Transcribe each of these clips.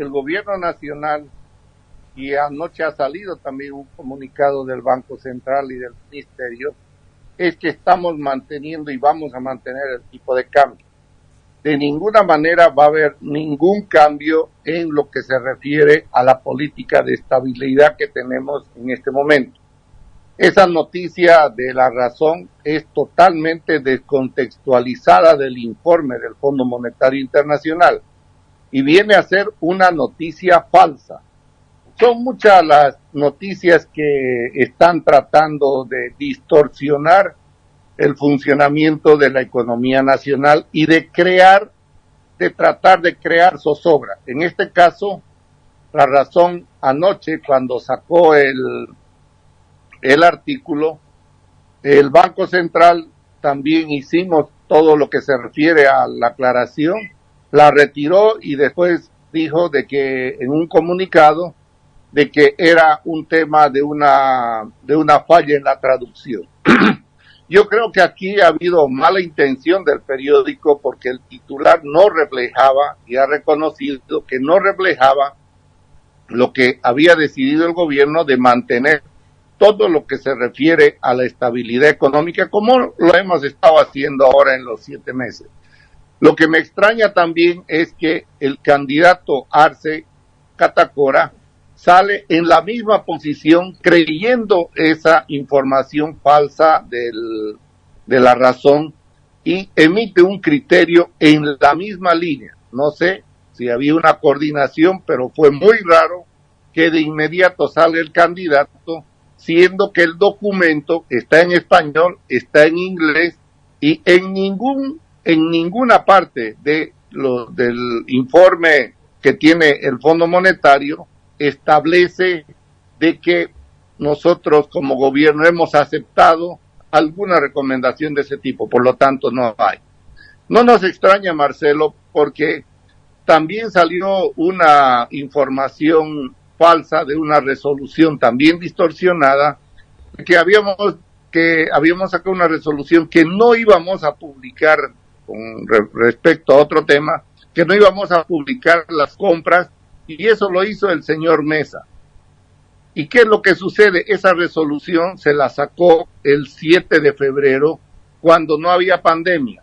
el gobierno nacional y anoche ha salido también un comunicado del Banco Central y del Ministerio, es que estamos manteniendo y vamos a mantener el tipo de cambio. De ninguna manera va a haber ningún cambio en lo que se refiere a la política de estabilidad que tenemos en este momento. Esa noticia de la razón es totalmente descontextualizada del informe del Fondo Monetario Internacional y viene a ser una noticia falsa son muchas las noticias que están tratando de distorsionar el funcionamiento de la economía nacional y de crear, de tratar de crear zozobra. En este caso, la razón anoche cuando sacó el, el artículo, el Banco Central también hicimos todo lo que se refiere a la aclaración, la retiró y después dijo de que en un comunicado de que era un tema de una, de una falla en la traducción. Yo creo que aquí ha habido mala intención del periódico porque el titular no reflejaba y ha reconocido que no reflejaba lo que había decidido el gobierno de mantener todo lo que se refiere a la estabilidad económica como lo hemos estado haciendo ahora en los siete meses. Lo que me extraña también es que el candidato Arce Catacora sale en la misma posición creyendo esa información falsa de la razón y emite un criterio en la misma línea. No sé si había una coordinación, pero fue muy raro que de inmediato sale el candidato, siendo que el documento está en español, está en inglés y en ningún en ninguna parte de lo, del informe que tiene el Fondo Monetario establece de que nosotros como gobierno hemos aceptado alguna recomendación de ese tipo, por lo tanto no hay. No nos extraña, Marcelo, porque también salió una información falsa de una resolución también distorsionada que habíamos que habíamos sacado una resolución que no íbamos a publicar respecto a otro tema, que no íbamos a publicar las compras y eso lo hizo el señor Mesa. ¿Y qué es lo que sucede? Esa resolución se la sacó el 7 de febrero cuando no había pandemia.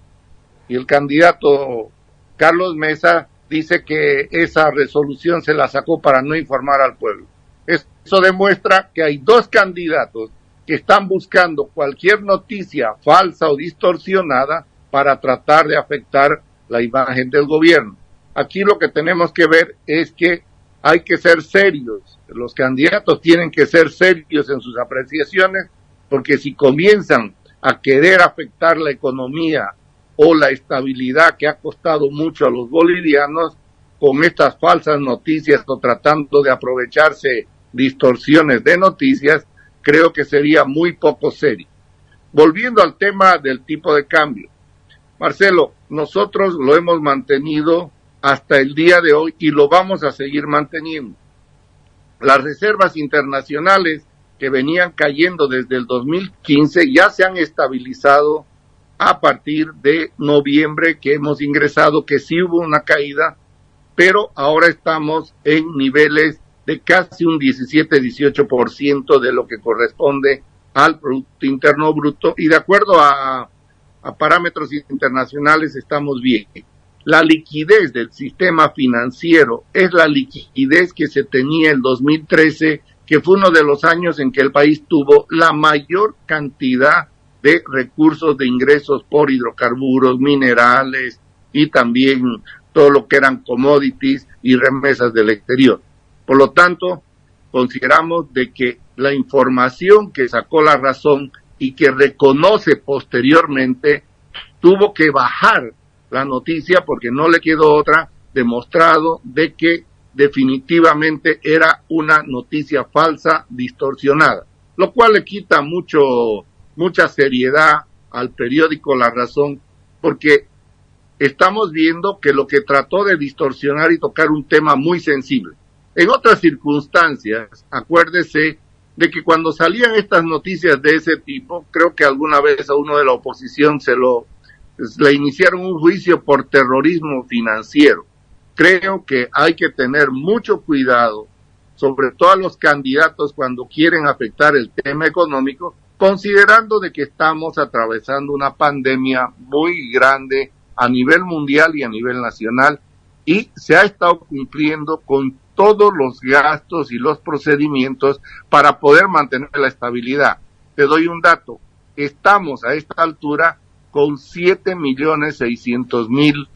Y el candidato Carlos Mesa dice que esa resolución se la sacó para no informar al pueblo. Eso demuestra que hay dos candidatos que están buscando cualquier noticia falsa o distorsionada para tratar de afectar la imagen del gobierno. Aquí lo que tenemos que ver es que hay que ser serios. Los candidatos tienen que ser serios en sus apreciaciones porque si comienzan a querer afectar la economía o la estabilidad que ha costado mucho a los bolivianos con estas falsas noticias o tratando de aprovecharse distorsiones de noticias, creo que sería muy poco serio. Volviendo al tema del tipo de cambio. Marcelo, nosotros lo hemos mantenido hasta el día de hoy y lo vamos a seguir manteniendo. Las reservas internacionales que venían cayendo desde el 2015 ya se han estabilizado a partir de noviembre que hemos ingresado, que sí hubo una caída, pero ahora estamos en niveles de casi un 17-18% de lo que corresponde al Producto Interno Bruto y de acuerdo a, a parámetros internacionales estamos bien la liquidez del sistema financiero es la liquidez que se tenía en 2013, que fue uno de los años en que el país tuvo la mayor cantidad de recursos de ingresos por hidrocarburos, minerales y también todo lo que eran commodities y remesas del exterior. Por lo tanto, consideramos de que la información que sacó la razón y que reconoce posteriormente tuvo que bajar la noticia porque no le quedó otra demostrado de que definitivamente era una noticia falsa, distorsionada, lo cual le quita mucho, mucha seriedad al periódico La Razón, porque estamos viendo que lo que trató de distorsionar y tocar un tema muy sensible. En otras circunstancias, acuérdese de que cuando salían estas noticias de ese tipo, creo que alguna vez a uno de la oposición se lo le iniciaron un juicio por terrorismo financiero. creo que hay que tener mucho cuidado, sobre todo a los candidatos cuando quieren afectar el tema económico, considerando de que estamos atravesando una pandemia muy grande a nivel mundial y a nivel nacional y se ha estado cumpliendo con todos los gastos y los procedimientos para poder mantener la estabilidad. Te doy un dato. Estamos a esta altura con 7 millones 600 mil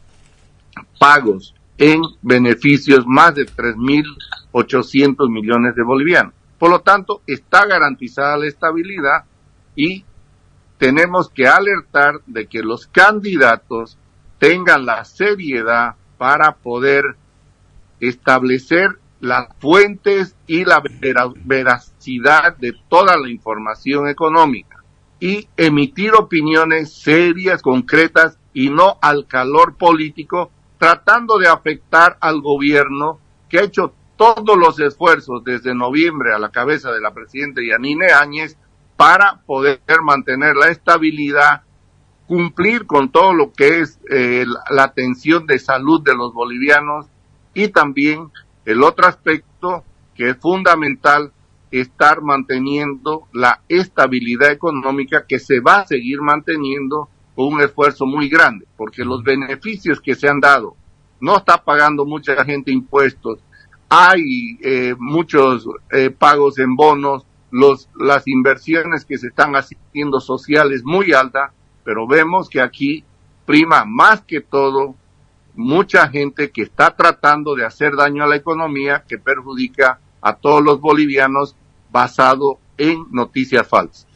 pagos en beneficios, más de 3 mil 800 millones de bolivianos. Por lo tanto, está garantizada la estabilidad y tenemos que alertar de que los candidatos tengan la seriedad para poder establecer las fuentes y la veracidad de toda la información económica y emitir opiniones serias, concretas y no al calor político, tratando de afectar al gobierno que ha hecho todos los esfuerzos desde noviembre a la cabeza de la presidenta Yanine Áñez para poder mantener la estabilidad, cumplir con todo lo que es eh, la atención de salud de los bolivianos y también el otro aspecto que es fundamental, estar manteniendo la estabilidad económica que se va a seguir manteniendo con un esfuerzo muy grande, porque los beneficios que se han dado, no está pagando mucha gente impuestos, hay eh, muchos eh, pagos en bonos, los, las inversiones que se están haciendo sociales muy altas, pero vemos que aquí prima más que todo mucha gente que está tratando de hacer daño a la economía que perjudica a todos los bolivianos basado en noticias falsas.